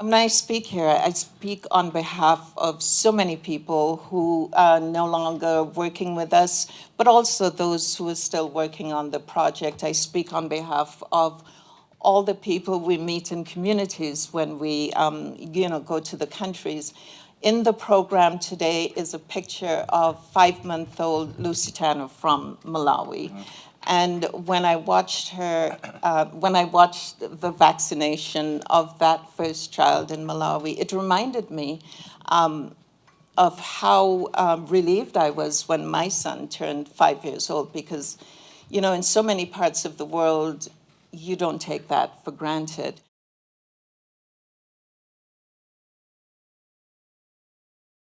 When I speak here, I speak on behalf of so many people who are no longer working with us, but also those who are still working on the project. I speak on behalf of all the people we meet in communities when we, um, you know, go to the countries. In the program today is a picture of five-month-old Lusitana from Malawi. Mm -hmm. And when I watched her, uh, when I watched the vaccination of that first child in Malawi, it reminded me um, of how um, relieved I was when my son turned five years old because, you know, in so many parts of the world, you don't take that for granted.